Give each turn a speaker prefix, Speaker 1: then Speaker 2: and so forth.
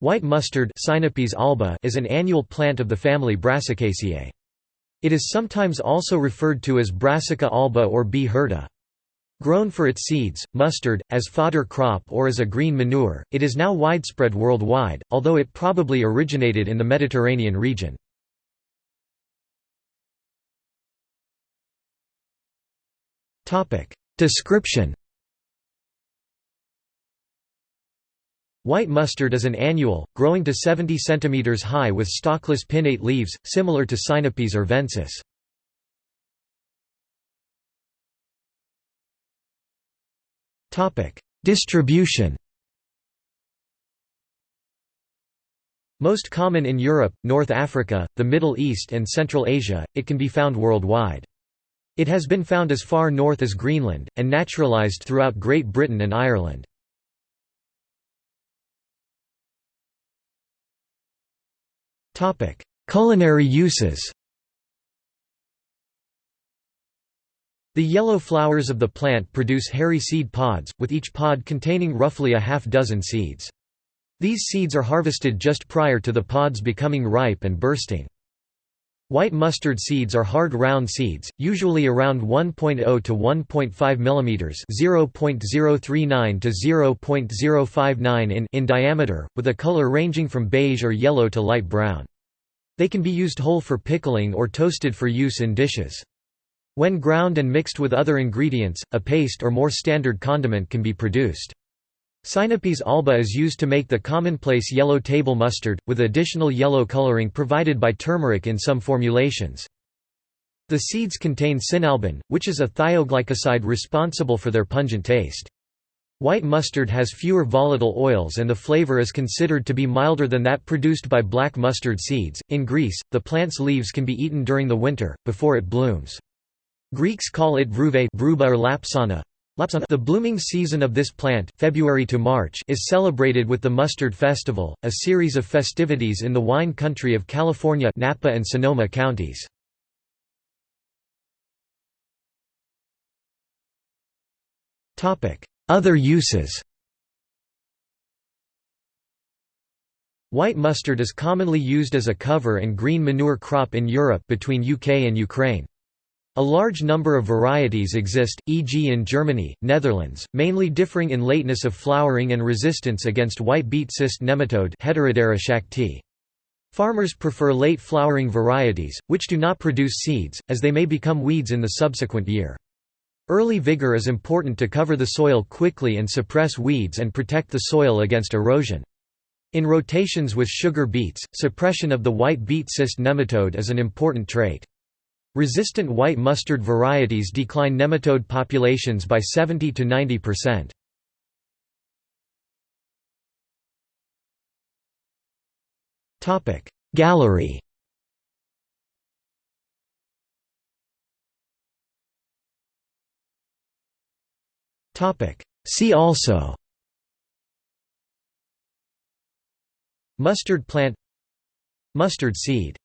Speaker 1: White mustard alba is an annual plant of the family Brassicaceae. It is sometimes also referred to as Brassica alba or B. Grown for its seeds, mustard, as fodder crop or as a green manure, it is now widespread worldwide, although it probably originated in the Mediterranean region. Description White mustard is an annual, growing to 70 cm high with stalkless pinnate leaves, similar to Sinapis arvensis. Distribution Most common in Europe, North Africa, the Middle East and Central Asia, it can be found worldwide. It has been found as far north as Greenland, and naturalised throughout Great Britain and Ireland. Culinary uses The yellow flowers of the plant produce hairy seed pods, with each pod containing roughly a half dozen seeds. These seeds are harvested just prior to the pods becoming ripe and bursting. White mustard seeds are hard round seeds, usually around 1.0 to 1.5 mm (0.039 to 0.059 in) in diameter, with a color ranging from beige or yellow to light brown. They can be used whole for pickling or toasted for use in dishes. When ground and mixed with other ingredients, a paste or more standard condiment can be produced. Sinapis alba is used to make the commonplace yellow table mustard, with additional yellow coloring provided by turmeric in some formulations. The seeds contain sinalbin, which is a thioglycoside responsible for their pungent taste. White mustard has fewer volatile oils and the flavor is considered to be milder than that produced by black mustard seeds. In Greece, the plant's leaves can be eaten during the winter, before it blooms. Greeks call it vrouva or lapsana, the blooming season of this plant February to March is celebrated with the Mustard Festival, a series of festivities in the wine country of California Napa and Sonoma counties. Other uses White mustard is commonly used as a cover and green manure crop in Europe between UK and Ukraine. A large number of varieties exist, e.g. in Germany, Netherlands, mainly differing in lateness of flowering and resistance against white beet cyst nematode. Farmers prefer late flowering varieties, which do not produce seeds, as they may become weeds in the subsequent year. Early vigor is important to cover the soil quickly and suppress weeds and protect the soil against erosion. In rotations with sugar beets, suppression of the white beet cyst nematode is an important trait. Resistant white mustard varieties decline nematode populations by 70 to 90%. Topic Gallery. See also. Mustard plant. Mustard seed